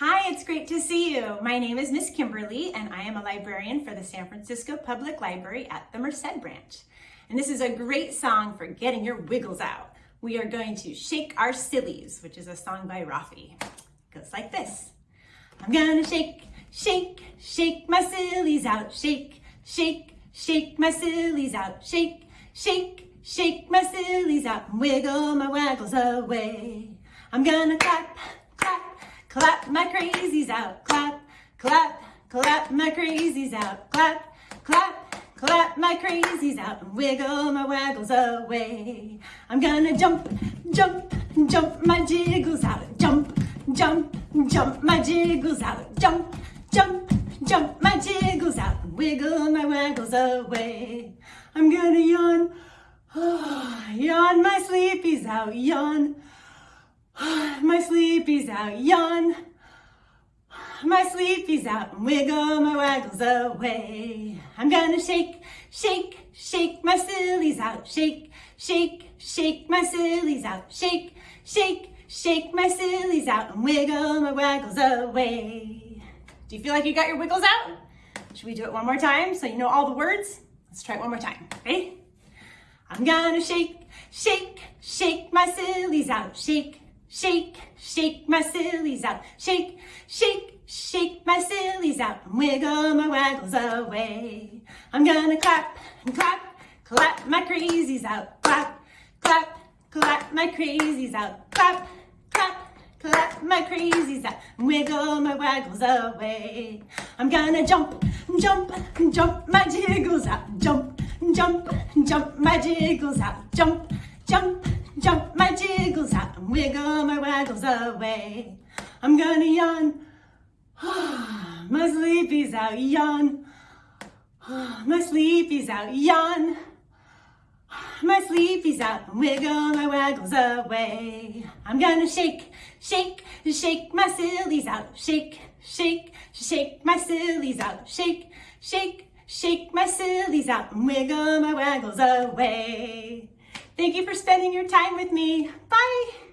Hi, it's great to see you. My name is Miss Kimberly and I am a librarian for the San Francisco Public Library at the Merced branch. And this is a great song for getting your wiggles out. We are going to Shake Our Sillies, which is a song by Raffi. It goes like this. I'm gonna shake, shake, shake my sillies out. Shake, shake, shake my sillies out. Shake, shake, shake my sillies out. Wiggle my waggles away. I'm gonna clap, Clap my crazies out, clap, clap, clap my crazies out, clap, clap, clap my crazies out, and wiggle my waggles away. I'm gonna jump, jump, jump my jiggles out, jump, jump, jump my jiggles out, jump, jump, jump my jiggles out, and wiggle my waggles away. I'm gonna yawn, oh, yawn my sleepies out, yawn, my sleepy's out, yawn. My sleepy's out, and wiggle my waggles away. I'm gonna shake, shake, shake my sillies out. Shake, shake, shake my sillies out. Shake, shake, shake my sillies out and wiggle my waggles away. Do you feel like you got your wiggles out? Should we do it one more time so you know all the words? Let's try it one more time. Ready? I'm gonna shake, shake, shake my sillies out. Shake, Shake, shake my sillies out. Shake, shake, shake my sillies out. And wiggle my waggles away. I'm gonna clap clap, clap my crazies out. Clap, clap, clap my crazies out. Clap, clap, clap my crazies out. And wiggle my waggles away. I'm gonna jump, jump, jump my jiggles out. Jump, jump, jump my jiggles out. Jump, jump, jump waggles away. I'm gonna yawn. my sleepy's out, yawn. my sleepy's out, yawn. My sleepy's out wiggle my waggles away. I'm gonna shake, shake, shake my sillies out. Shake, shake, shake my sillies out. Shake, shake, shake my sillies out and wiggle my waggles away. Thank you for spending your time with me. Bye.